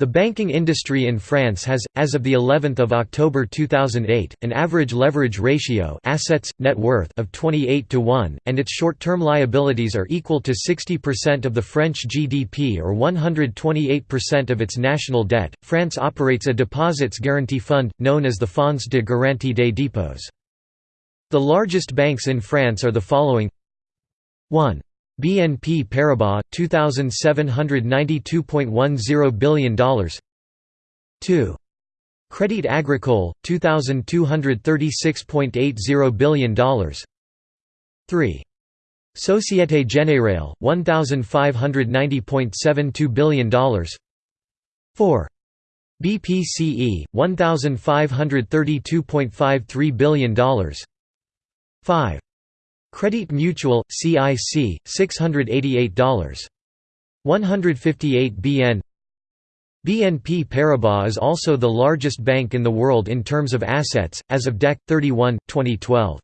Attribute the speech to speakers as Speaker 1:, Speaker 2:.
Speaker 1: The banking industry in France has, as of the 11th of October 2008, an average leverage ratio assets net worth of 28 to 1, and its short-term liabilities are equal to 60% of the French GDP or 128% of its national debt. France operates a deposits guarantee fund known as the Fonds de garantie des dépôts. The largest banks in France are the following: 1. BNP Paribas, $2,792.10 billion 2. Crédit Agricole, $2,236.80 billion 3. Société Générale, $1,590.72 billion 4. BPCE, $1,532.53 billion 5. Crédit Mutuel, CIC, $688. 158 BN BNP Paribas is also the largest bank in the world in terms of assets, as of DEC 31, 2012.